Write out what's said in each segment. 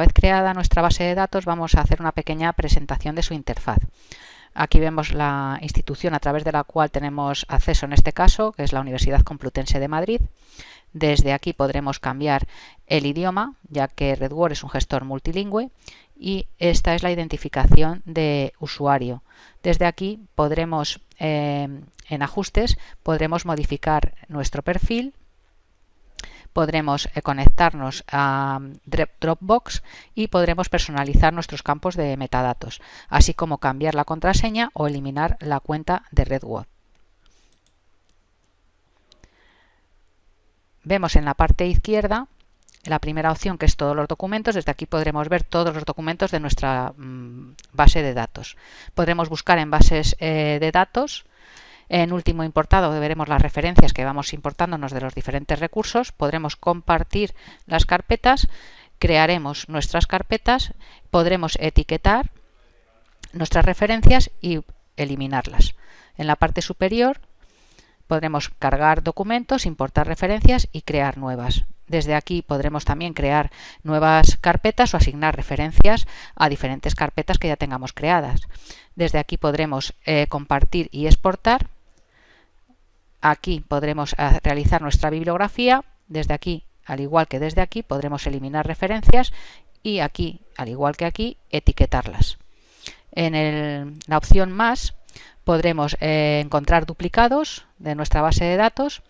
vez creada nuestra base de datos vamos a hacer una pequeña presentación de su interfaz. Aquí vemos la institución a través de la cual tenemos acceso en este caso, que es la Universidad Complutense de Madrid. Desde aquí podremos cambiar el idioma, ya que RedWord es un gestor multilingüe, y esta es la identificación de usuario. Desde aquí podremos, eh, en ajustes, podremos modificar nuestro perfil, podremos eh, conectarnos a Dropbox y podremos personalizar nuestros campos de metadatos, así como cambiar la contraseña o eliminar la cuenta de RedWord. Vemos en la parte izquierda la primera opción que es todos los documentos, desde aquí podremos ver todos los documentos de nuestra mm, base de datos. Podremos buscar en bases eh, de datos en último importado veremos las referencias que vamos importándonos de los diferentes recursos. Podremos compartir las carpetas, crearemos nuestras carpetas, podremos etiquetar nuestras referencias y eliminarlas. En la parte superior podremos cargar documentos, importar referencias y crear nuevas. Desde aquí podremos también crear nuevas carpetas o asignar referencias a diferentes carpetas que ya tengamos creadas. Desde aquí podremos eh, compartir y exportar Aquí podremos eh, realizar nuestra bibliografía. Desde aquí, al igual que desde aquí, podremos eliminar referencias y aquí, al igual que aquí, etiquetarlas. En la opción más podremos eh, encontrar duplicados de nuestra base de datos.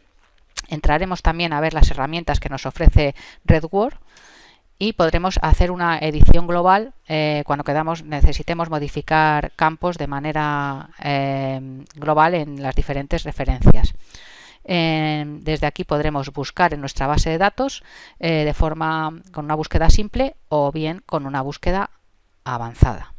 Entraremos también a ver las herramientas que nos ofrece RedWord y podremos hacer una edición global eh, cuando quedamos, necesitemos modificar campos de manera eh, global en las diferentes referencias. desde aquí podremos buscar en nuestra base de datos eh, de forma con una búsqueda simple o bien con una búsqueda avanzada.